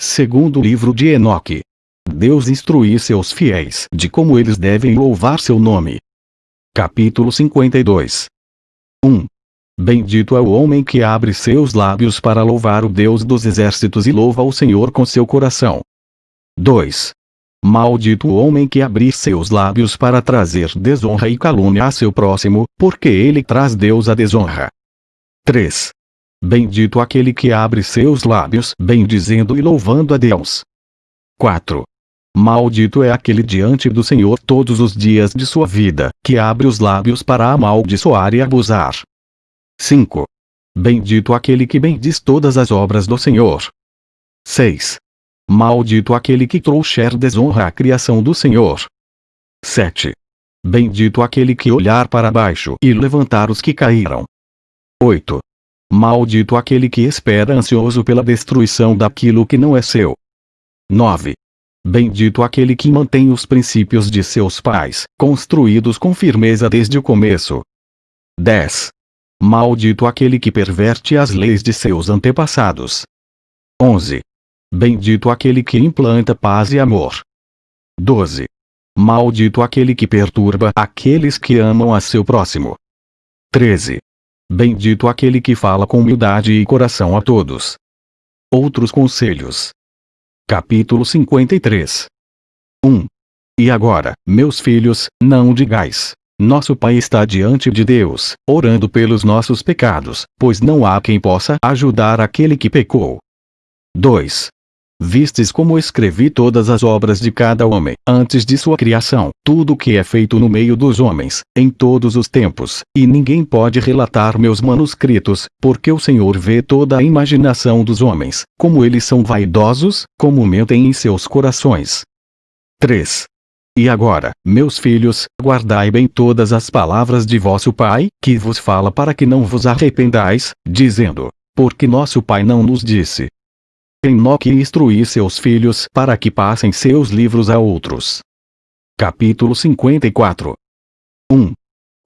Segundo livro de Enoque. Deus instrui seus fiéis de como eles devem louvar seu nome. Capítulo 52 1. Bendito é o homem que abre seus lábios para louvar o Deus dos exércitos e louva o Senhor com seu coração. 2. Maldito o homem que abrir seus lábios para trazer desonra e calúnia a seu próximo, porque ele traz Deus a desonra. 3. Bendito aquele que abre seus lábios bendizendo e louvando a Deus. 4. Maldito é aquele diante do Senhor todos os dias de sua vida, que abre os lábios para amaldiçoar e abusar. 5. Bendito aquele que bendiz todas as obras do Senhor. 6. Maldito aquele que trouxer desonra à criação do Senhor. 7. Bendito aquele que olhar para baixo e levantar os que caíram. 8. Maldito aquele que espera ansioso pela destruição daquilo que não é seu. 9. Bendito aquele que mantém os princípios de seus pais, construídos com firmeza desde o começo. 10. Maldito aquele que perverte as leis de seus antepassados. 11. Bendito aquele que implanta paz e amor. 12. Maldito aquele que perturba aqueles que amam a seu próximo. 13. Bendito aquele que fala com humildade e coração a todos. Outros conselhos. Capítulo 53 1. E agora, meus filhos, não digais. Nosso Pai está diante de Deus, orando pelos nossos pecados, pois não há quem possa ajudar aquele que pecou. 2. Vistes como escrevi todas as obras de cada homem, antes de sua criação, tudo o que é feito no meio dos homens, em todos os tempos, e ninguém pode relatar meus manuscritos, porque o Senhor vê toda a imaginação dos homens, como eles são vaidosos, como mentem em seus corações. 3. E agora, meus filhos, guardai bem todas as palavras de vosso Pai, que vos fala para que não vos arrependais, dizendo: Porque nosso Pai não nos disse, Enoque instruir seus filhos para que passem seus livros a outros. Capítulo 54 1.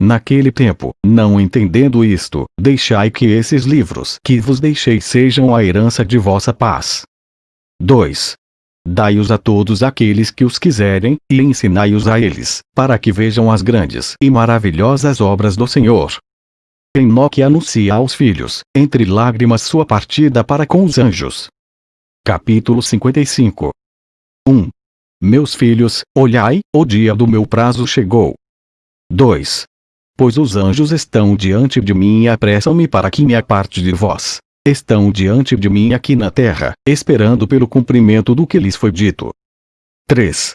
Naquele tempo, não entendendo isto, deixai que esses livros que vos deixei sejam a herança de vossa paz. 2. Dai-os a todos aqueles que os quiserem, e ensinai-os a eles, para que vejam as grandes e maravilhosas obras do Senhor. Enoque anuncia aos filhos, entre lágrimas sua partida para com os anjos. Capítulo 55 1. Meus filhos, olhai, o dia do meu prazo chegou. 2. Pois os anjos estão diante de mim e apressam-me para que me aparte de vós. Estão diante de mim aqui na terra, esperando pelo cumprimento do que lhes foi dito. 3.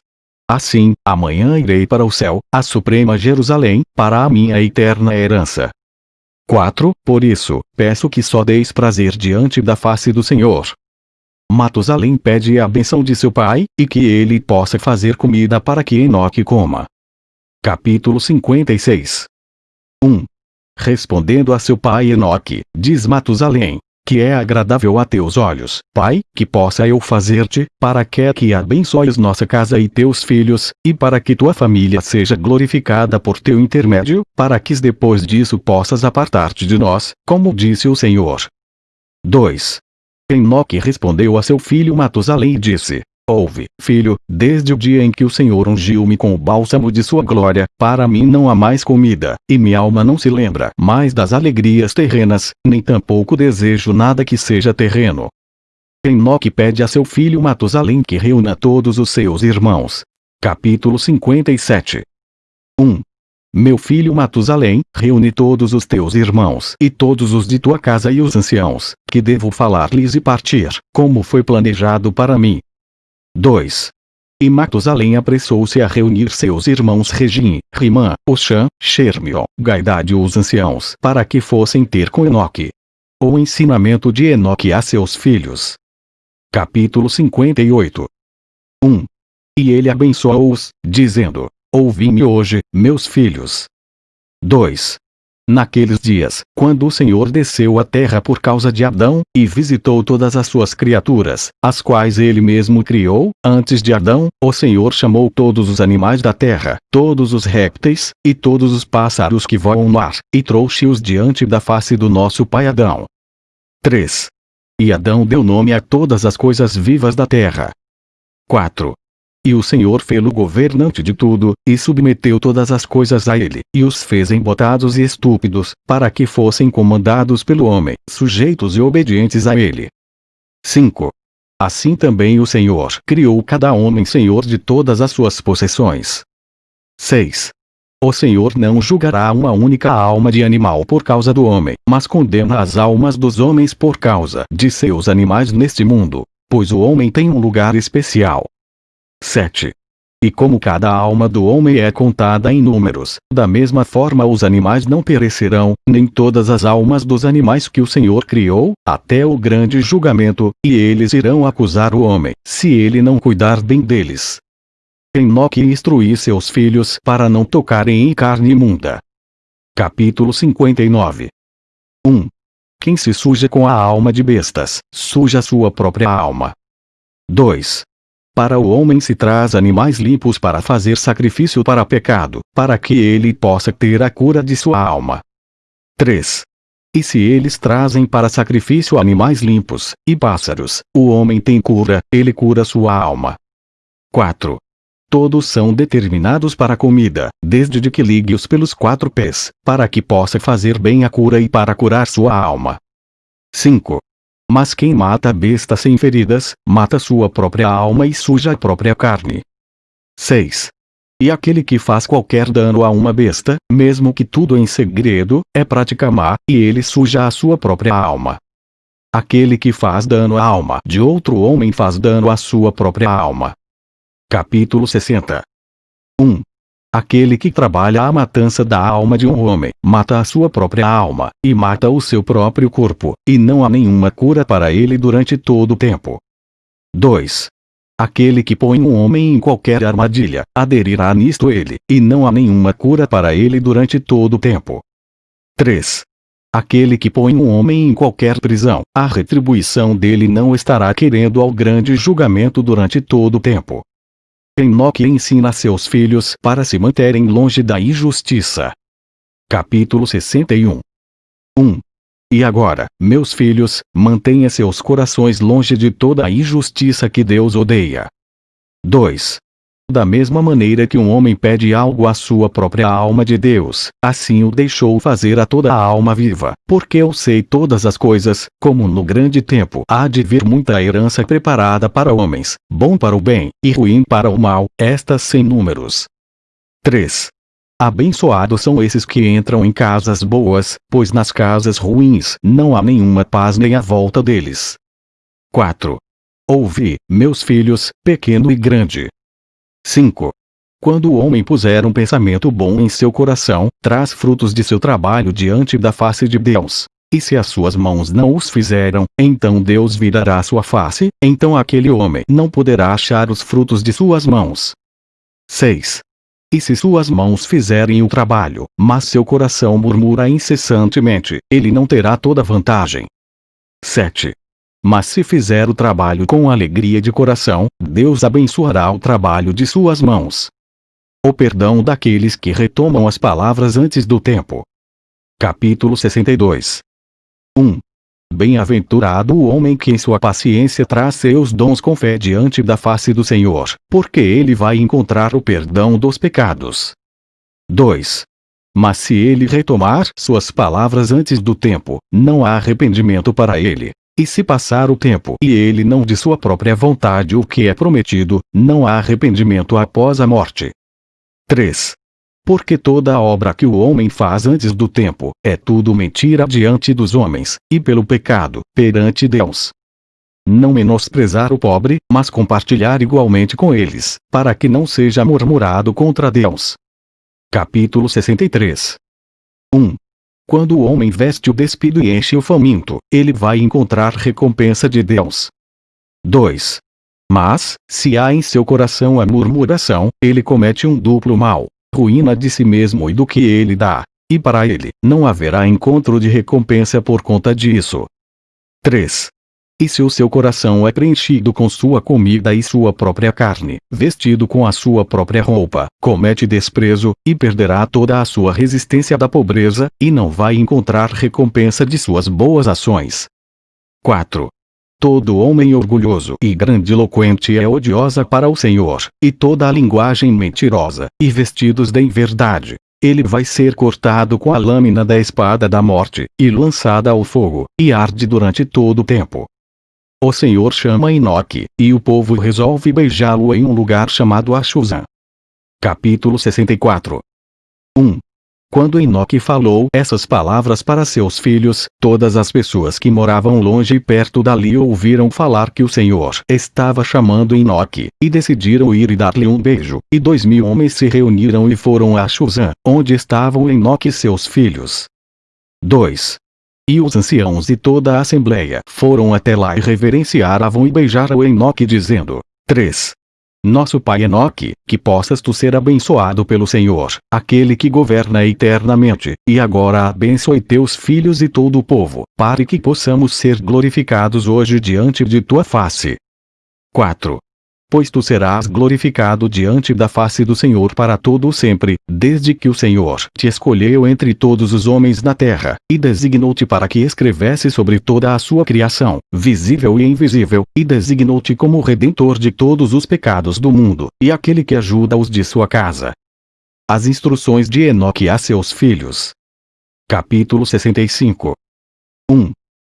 Assim, amanhã irei para o céu, a suprema Jerusalém, para a minha eterna herança. 4. Por isso, peço que só deis prazer diante da face do Senhor, Matusalém pede a benção de seu pai, e que ele possa fazer comida para que Enoque coma. Capítulo 56 1. Respondendo a seu pai Enoque, diz Matusalém, que é agradável a teus olhos, Pai, que possa eu fazer-te, para que que abençoes nossa casa e teus filhos, e para que tua família seja glorificada por teu intermédio, para que depois disso possas apartar-te de nós, como disse o Senhor. 2. Enoque respondeu a seu filho Matusalém e disse, Ouve, filho, desde o dia em que o Senhor ungiu-me com o bálsamo de sua glória, para mim não há mais comida, e minha alma não se lembra mais das alegrias terrenas, nem tampouco desejo nada que seja terreno. Enoque pede a seu filho Matusalém que reúna todos os seus irmãos. Capítulo 57 1. Meu filho Matusalém, reúne todos os teus irmãos e todos os de tua casa e os anciãos, que devo falar-lhes e partir, como foi planejado para mim. 2. E Matusalém apressou-se a reunir seus irmãos Regim, Rimã, Oxã, Shermion, Gaidade e os anciãos para que fossem ter com Enoque. O ensinamento de Enoque a seus filhos. Capítulo 58 1. E ele abençoou-os, dizendo, Ouvi-me hoje, meus filhos. 2. Naqueles dias, quando o Senhor desceu à terra por causa de Adão, e visitou todas as suas criaturas, as quais ele mesmo criou, antes de Adão, o Senhor chamou todos os animais da terra, todos os répteis, e todos os pássaros que voam no ar, e trouxe-os diante da face do nosso pai Adão. 3. E Adão deu nome a todas as coisas vivas da terra. 4. E o Senhor fê-lo governante de tudo, e submeteu todas as coisas a ele, e os fez embotados e estúpidos, para que fossem comandados pelo homem, sujeitos e obedientes a ele. 5. Assim também o Senhor criou cada homem senhor de todas as suas possessões. 6. O Senhor não julgará uma única alma de animal por causa do homem, mas condena as almas dos homens por causa de seus animais neste mundo, pois o homem tem um lugar especial. 7. E como cada alma do homem é contada em números, da mesma forma os animais não perecerão, nem todas as almas dos animais que o Senhor criou, até o grande julgamento, e eles irão acusar o homem, se ele não cuidar bem deles. Enoque instruir seus filhos para não tocarem em carne imunda. Capítulo 59 1. Quem se suja com a alma de bestas, suja sua própria alma. 2. Para o homem se traz animais limpos para fazer sacrifício para pecado, para que ele possa ter a cura de sua alma. 3. E se eles trazem para sacrifício animais limpos, e pássaros, o homem tem cura, ele cura sua alma. 4. Todos são determinados para comida, desde de que ligue-os pelos quatro pés, para que possa fazer bem a cura e para curar sua alma. 5. Mas quem mata a besta sem feridas, mata sua própria alma e suja a própria carne. 6. E aquele que faz qualquer dano a uma besta, mesmo que tudo em segredo, é prática má, e ele suja a sua própria alma. Aquele que faz dano à alma de outro homem faz dano à sua própria alma. Capítulo 60 1. Aquele que trabalha a matança da alma de um homem, mata a sua própria alma, e mata o seu próprio corpo, e não há nenhuma cura para ele durante todo o tempo. 2. Aquele que põe um homem em qualquer armadilha, aderirá nisto ele, e não há nenhuma cura para ele durante todo o tempo. 3. Aquele que põe um homem em qualquer prisão, a retribuição dele não estará querendo ao grande julgamento durante todo o tempo. Enoque ensina seus filhos para se manterem longe da injustiça. Capítulo 61 1. E agora, meus filhos, mantenha seus corações longe de toda a injustiça que Deus odeia. 2. Da mesma maneira que um homem pede algo à sua própria alma de Deus, assim o deixou fazer a toda a alma viva, porque eu sei todas as coisas, como no grande tempo há de vir muita herança preparada para homens, bom para o bem, e ruim para o mal, estas sem números. 3. Abençoados são esses que entram em casas boas, pois nas casas ruins não há nenhuma paz nem a volta deles. 4. Ouvi, meus filhos, pequeno e grande, 5. Quando o homem puser um pensamento bom em seu coração, traz frutos de seu trabalho diante da face de Deus. E se as suas mãos não os fizeram, então Deus virará sua face, então aquele homem não poderá achar os frutos de suas mãos. 6. E se suas mãos fizerem o trabalho, mas seu coração murmura incessantemente, ele não terá toda vantagem. 7. Mas se fizer o trabalho com alegria de coração, Deus abençoará o trabalho de suas mãos. O perdão daqueles que retomam as palavras antes do tempo. Capítulo 62 1. Bem-aventurado o homem que em sua paciência traz seus dons com fé diante da face do Senhor, porque ele vai encontrar o perdão dos pecados. 2. Mas se ele retomar suas palavras antes do tempo, não há arrependimento para ele, e se passar o tempo e ele não de sua própria vontade o que é prometido, não há arrependimento após a morte. 3. Porque toda a obra que o homem faz antes do tempo, é tudo mentira diante dos homens, e pelo pecado, perante Deus. Não menosprezar o pobre, mas compartilhar igualmente com eles, para que não seja murmurado contra Deus. Capítulo 63 1. Quando o homem veste o despido e enche o faminto, ele vai encontrar recompensa de Deus. 2. Mas, se há em seu coração a murmuração, ele comete um duplo mal, ruína de si mesmo e do que ele dá, e para ele, não haverá encontro de recompensa por conta disso. 3. E se o seu coração é preenchido com sua comida e sua própria carne, vestido com a sua própria roupa, comete desprezo, e perderá toda a sua resistência da pobreza, e não vai encontrar recompensa de suas boas ações. 4. Todo homem orgulhoso e grandiloquente é odiosa para o Senhor, e toda a linguagem mentirosa, e vestidos de inverdade. Ele vai ser cortado com a lâmina da espada da morte, e lançada ao fogo, e arde durante todo o tempo. O Senhor chama Enoque, e o povo resolve beijá-lo em um lugar chamado Achuzã. Capítulo 64 1. Quando Enoque falou essas palavras para seus filhos, todas as pessoas que moravam longe e perto dali ouviram falar que o Senhor estava chamando Enoque, e decidiram ir e dar-lhe um beijo. E dois mil homens se reuniram e foram a Shuzã, onde estavam Enoque e seus filhos. 2. E os anciãos e toda a assembleia foram até lá e reverenciaram e beijaram Enoque dizendo, 3. Nosso Pai Enoque, que possas tu ser abençoado pelo Senhor, aquele que governa eternamente, e agora abençoe teus filhos e todo o povo, para que possamos ser glorificados hoje diante de tua face. 4 pois tu serás glorificado diante da face do Senhor para todo o sempre, desde que o Senhor te escolheu entre todos os homens na terra, e designou-te para que escrevesse sobre toda a sua criação, visível e invisível, e designou-te como redentor de todos os pecados do mundo, e aquele que ajuda os de sua casa. As instruções de Enoque a seus filhos. Capítulo 65 1.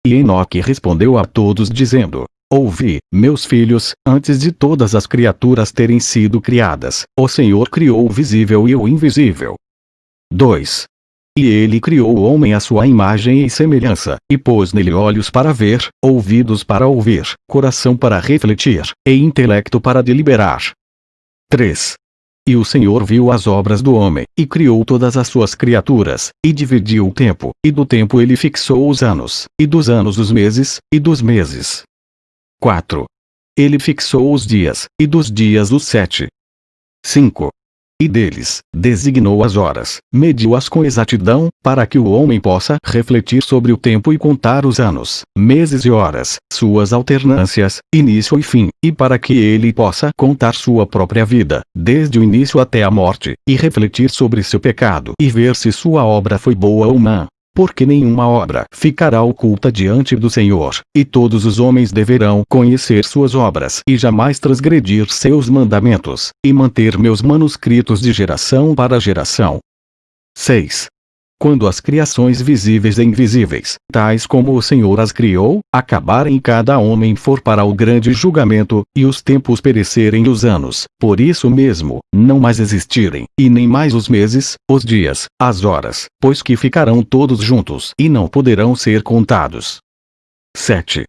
E Enoque respondeu a todos dizendo, Ouvi, meus filhos, antes de todas as criaturas terem sido criadas, o Senhor criou o visível e o invisível. 2. E ele criou o homem à sua imagem e semelhança, e pôs nele olhos para ver, ouvidos para ouvir, coração para refletir, e intelecto para deliberar. 3. E o Senhor viu as obras do homem, e criou todas as suas criaturas, e dividiu o tempo, e do tempo ele fixou os anos, e dos anos os meses, e dos meses 4. Ele fixou os dias, e dos dias os sete. 5. E deles, designou as horas, mediu-as com exatidão, para que o homem possa refletir sobre o tempo e contar os anos, meses e horas, suas alternâncias, início e fim, e para que ele possa contar sua própria vida, desde o início até a morte, e refletir sobre seu pecado e ver se sua obra foi boa ou má porque nenhuma obra ficará oculta diante do Senhor, e todos os homens deverão conhecer suas obras e jamais transgredir seus mandamentos, e manter meus manuscritos de geração para geração. 6 quando as criações visíveis e invisíveis, tais como o Senhor as criou, acabarem cada homem for para o grande julgamento, e os tempos perecerem os anos, por isso mesmo, não mais existirem, e nem mais os meses, os dias, as horas, pois que ficarão todos juntos e não poderão ser contados. 7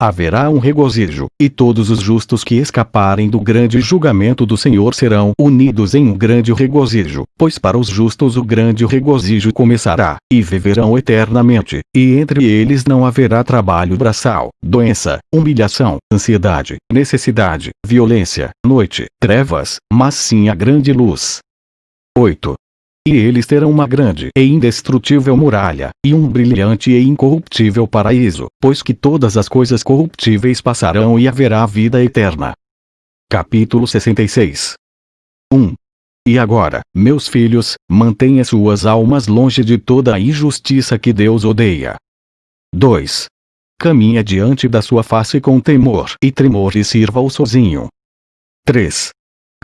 haverá um regozijo, e todos os justos que escaparem do grande julgamento do Senhor serão unidos em um grande regozijo, pois para os justos o grande regozijo começará, e viverão eternamente, e entre eles não haverá trabalho braçal, doença, humilhação, ansiedade, necessidade, violência, noite, trevas, mas sim a grande luz. 8 e eles terão uma grande e indestrutível muralha, e um brilhante e incorruptível paraíso, pois que todas as coisas corruptíveis passarão e haverá vida eterna. Capítulo 66 1. E agora, meus filhos, mantenha suas almas longe de toda a injustiça que Deus odeia. 2. Caminha diante da sua face com temor e tremor e sirva-o sozinho. 3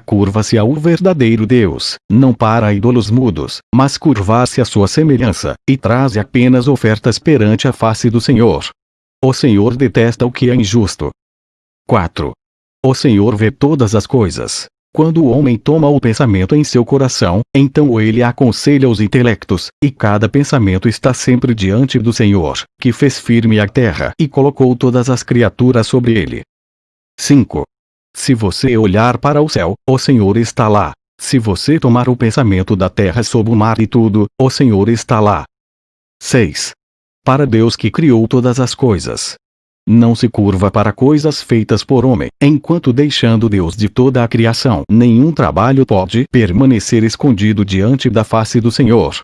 curva-se ao verdadeiro Deus, não para ídolos mudos, mas curva-se à sua semelhança, e traz apenas ofertas perante a face do Senhor. O Senhor detesta o que é injusto. 4. O Senhor vê todas as coisas. Quando o homem toma o pensamento em seu coração, então ele aconselha os intelectos, e cada pensamento está sempre diante do Senhor, que fez firme a terra e colocou todas as criaturas sobre ele. 5. Se você olhar para o céu, o Senhor está lá. Se você tomar o pensamento da terra sob o mar e tudo, o Senhor está lá. 6. Para Deus que criou todas as coisas. Não se curva para coisas feitas por homem, enquanto deixando Deus de toda a criação. Nenhum trabalho pode permanecer escondido diante da face do Senhor.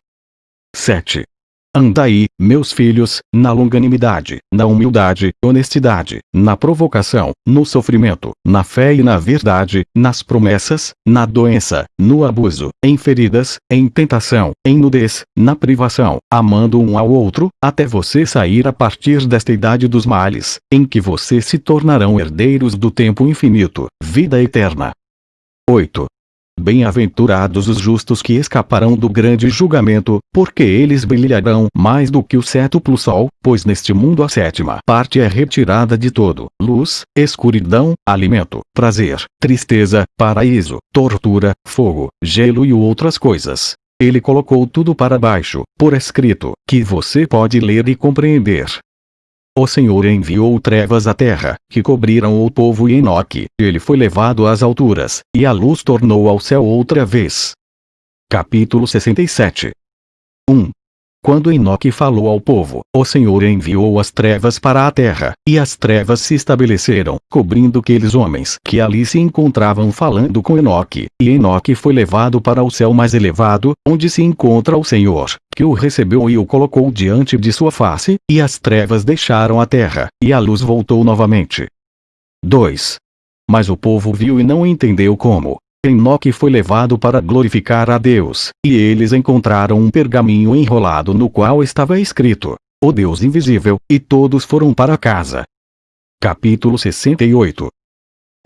7. Andai, meus filhos, na longanimidade, na humildade, honestidade, na provocação, no sofrimento, na fé e na verdade, nas promessas, na doença, no abuso, em feridas, em tentação, em nudez, na privação, amando um ao outro, até você sair a partir desta idade dos males, em que vocês se tornarão herdeiros do tempo infinito, vida eterna. 8. Bem-aventurados os justos que escaparão do grande julgamento, porque eles brilharão mais do que o sétuplo sol, pois neste mundo a sétima parte é retirada de todo, luz, escuridão, alimento, prazer, tristeza, paraíso, tortura, fogo, gelo e outras coisas. Ele colocou tudo para baixo, por escrito, que você pode ler e compreender. O Senhor enviou trevas à terra, que cobriram o povo e Enoque. Ele foi levado às alturas, e a luz tornou ao céu outra vez. Capítulo 67 1. Quando Enoque falou ao povo, o Senhor enviou as trevas para a terra, e as trevas se estabeleceram, cobrindo aqueles homens que ali se encontravam falando com Enoque. E Enoque foi levado para o céu mais elevado, onde se encontra o Senhor, que o recebeu e o colocou diante de sua face, e as trevas deixaram a terra, e a luz voltou novamente. 2. Mas o povo viu e não entendeu como, Enoque foi levado para glorificar a Deus, e eles encontraram um pergaminho enrolado no qual estava escrito: O Deus invisível, e todos foram para casa. Capítulo 68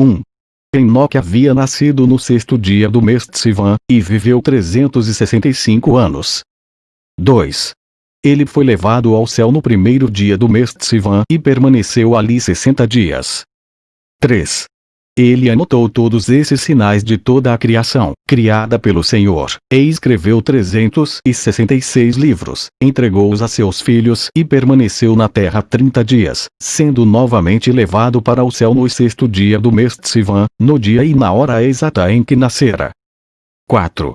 1. Enoque havia nascido no sexto dia do mês Sivan, e viveu 365 anos. 2. Ele foi levado ao céu no primeiro dia do mês Sivan e permaneceu ali 60 dias. 3. Ele anotou todos esses sinais de toda a criação, criada pelo Senhor, e escreveu 366 livros, entregou-os a seus filhos e permaneceu na terra trinta dias, sendo novamente levado para o céu no sexto dia do mês Sivan, no dia e na hora exata em que nascera. 4.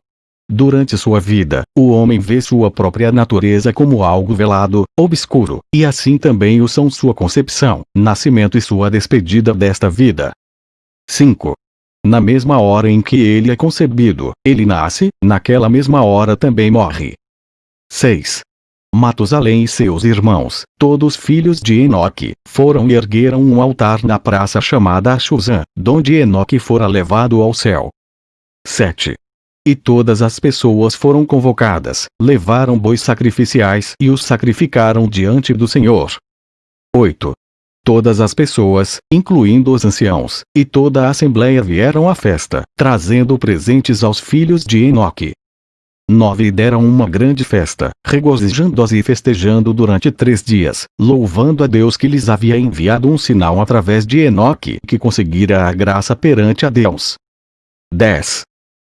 Durante sua vida, o homem vê sua própria natureza como algo velado, obscuro, e assim também o são sua concepção, nascimento e sua despedida desta vida. 5. Na mesma hora em que ele é concebido, ele nasce, naquela mesma hora também morre. 6. Matusalém e seus irmãos, todos filhos de Enoque, foram e ergueram um altar na praça chamada Ashuzan, donde Enoque fora levado ao céu. 7. E todas as pessoas foram convocadas, levaram bois sacrificiais e os sacrificaram diante do Senhor. 8. Todas as pessoas, incluindo os anciãos, e toda a assembleia vieram à festa, trazendo presentes aos filhos de Enoque. 9 E deram uma grande festa, regozijando-se e festejando durante três dias, louvando a Deus que lhes havia enviado um sinal através de Enoque que conseguira a graça perante a Deus. 10.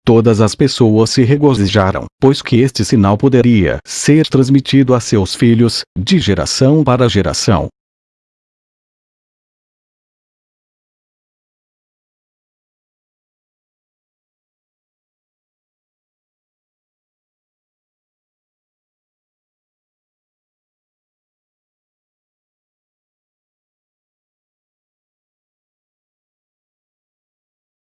Todas as pessoas se regozijaram, pois que este sinal poderia ser transmitido a seus filhos, de geração para geração,